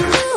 Bye.